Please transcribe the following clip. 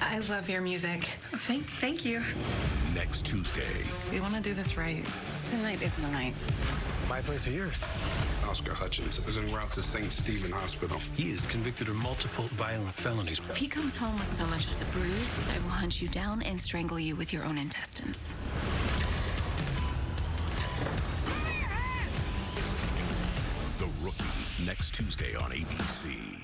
I love your music. Thank, thank you. Next Tuesday. We want to do this right. Tonight is the night. My place or yours? Oscar Hutchins is en route to St. Stephen Hospital. He is convicted of multiple violent felonies. If he comes home with so much as a bruise, I will hunt you down and strangle you with your own intestines. The Rookie. Next Tuesday on ABC.